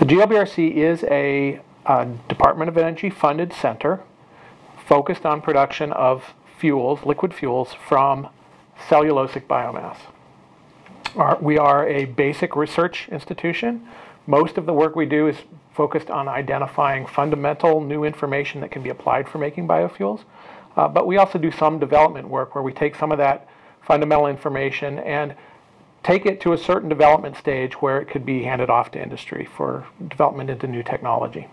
The GLBRC is a uh, Department of Energy funded center focused on production of fuels, liquid fuels, from cellulosic biomass. Our- we are a basic research institution. Most of the work we do is focused on identifying fundamental new information that can be applied for making biofuels. Uh, but we also do some development work where we take some of that fundamental information and take it to a certain development stage where it could be handed off to industry for development into new technology.